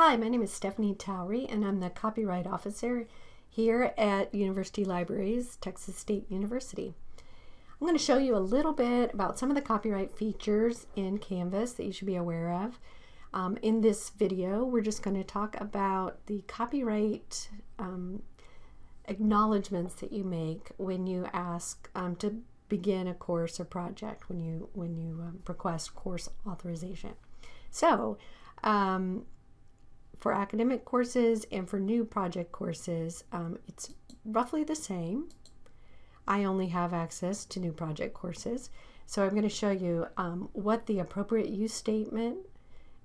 Hi, my name is Stephanie Towery, and I'm the Copyright Officer here at University Libraries, Texas State University. I'm going to show you a little bit about some of the copyright features in Canvas that you should be aware of. Um, in this video, we're just going to talk about the copyright um, acknowledgments that you make when you ask um, to begin a course or project, when you, when you um, request course authorization. So, um, for academic courses and for new project courses, um, it's roughly the same. I only have access to new project courses. So I'm going to show you um, what the appropriate use statement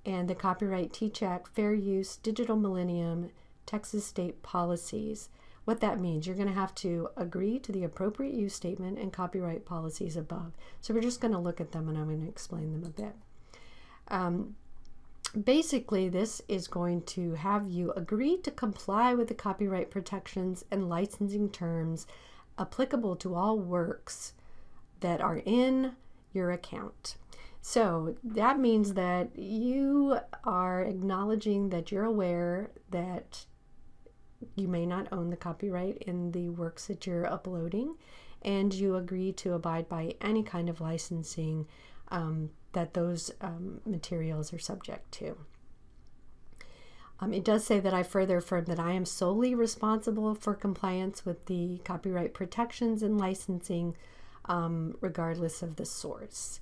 and the Copyright Teach Act Fair Use Digital Millennium Texas State policies, what that means. You're going to have to agree to the appropriate use statement and copyright policies above. So we're just going to look at them and I'm going to explain them a bit. Um, Basically, this is going to have you agree to comply with the copyright protections and licensing terms applicable to all works that are in your account. So that means that you are acknowledging that you're aware that you may not own the copyright in the works that you're uploading, and you agree to abide by any kind of licensing um, that those um, materials are subject to. Um, it does say that I further affirm that I am solely responsible for compliance with the copyright protections and licensing um, regardless of the source.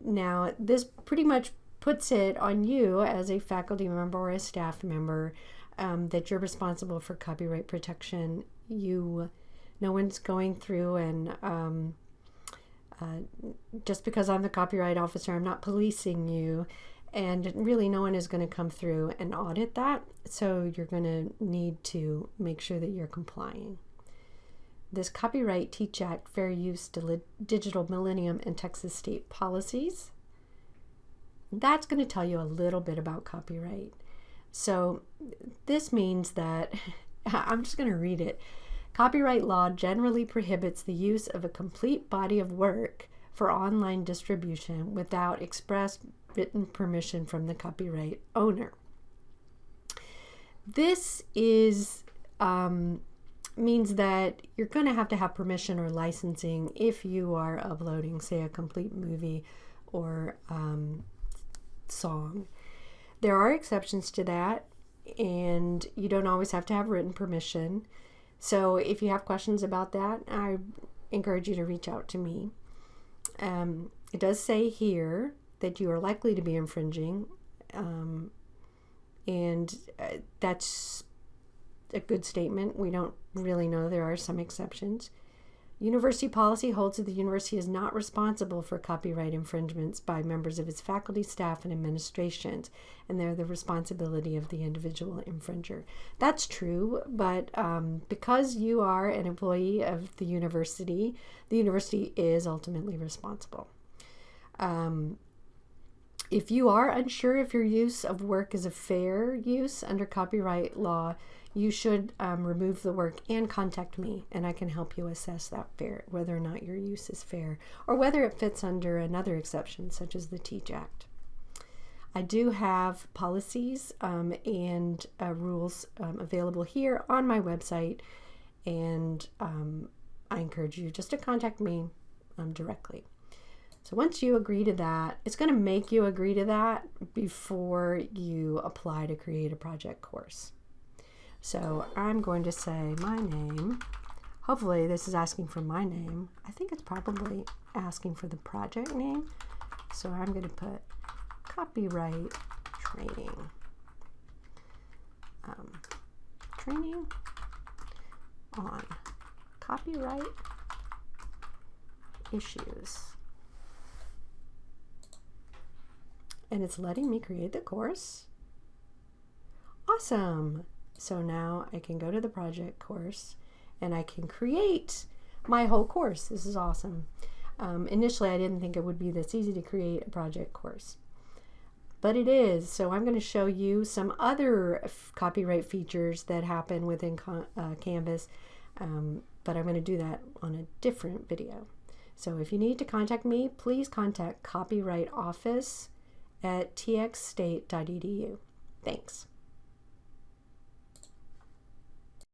Now, this pretty much puts it on you as a faculty member or a staff member um, that you're responsible for copyright protection. You, no one's going through and um, uh, just because I'm the copyright officer, I'm not policing you. And really, no one is going to come through and audit that. So you're going to need to make sure that you're complying. This Copyright Teach Act Fair Use Digital Millennium and Texas State Policies. That's going to tell you a little bit about copyright. So this means that, I'm just going to read it. Copyright law generally prohibits the use of a complete body of work for online distribution without express written permission from the copyright owner. This is um, means that you're going to have to have permission or licensing if you are uploading, say, a complete movie or um, song. There are exceptions to that, and you don't always have to have written permission. So if you have questions about that, I encourage you to reach out to me. Um, it does say here that you are likely to be infringing, um, and uh, that's a good statement. We don't really know. There are some exceptions. University policy holds that the university is not responsible for copyright infringements by members of its faculty, staff, and administrations, and they're the responsibility of the individual infringer. That's true, but um, because you are an employee of the university, the university is ultimately responsible. Um, if you are unsure if your use of work is a fair use under copyright law, you should um, remove the work and contact me, and I can help you assess that fair, whether or not your use is fair, or whether it fits under another exception, such as the Teach Act. I do have policies um, and uh, rules um, available here on my website, and um, I encourage you just to contact me um, directly. So once you agree to that, it's going to make you agree to that before you apply to create a project course. So I'm going to say my name. Hopefully this is asking for my name. I think it's probably asking for the project name. So I'm going to put copyright training. Um, training on copyright issues. and it's letting me create the course. Awesome. So now I can go to the project course and I can create my whole course. This is awesome. Um, initially, I didn't think it would be this easy to create a project course, but it is. So I'm going to show you some other copyright features that happen within uh, Canvas, um, but I'm going to do that on a different video. So if you need to contact me, please contact Copyright Office at txstate.edu. Thanks.